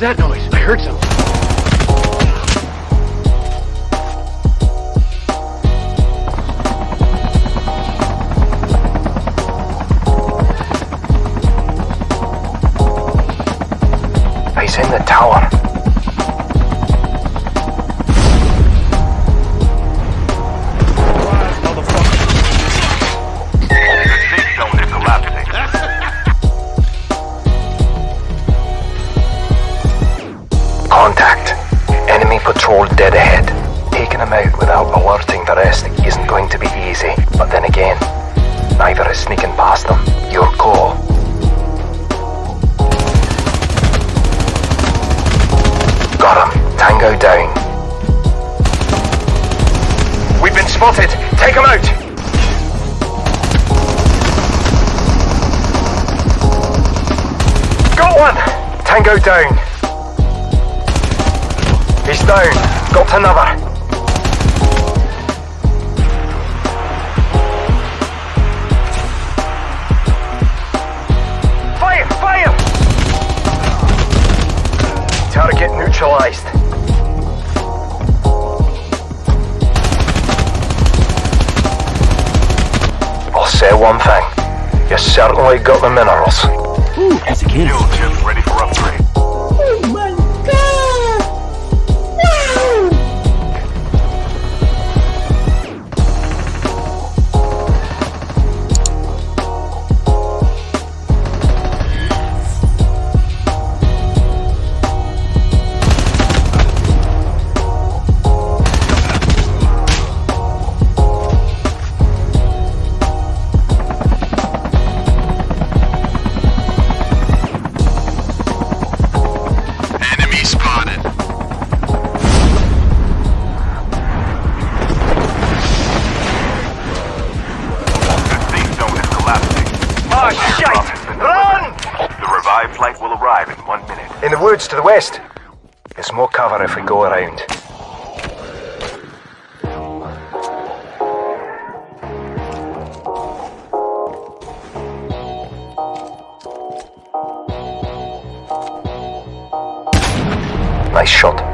was that noise? I heard something. He's in the tower. Sneaking past them. Your call. Got him. Tango down. We've been spotted. Take him out. Got one. Tango down. He's down. Got another. Certainly got the minerals. Ooh, as a kid. Woods to the west. There's more cover if we go around. Nice shot.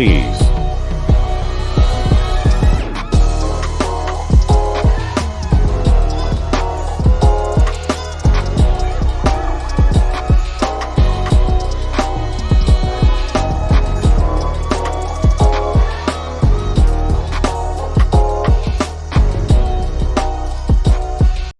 Please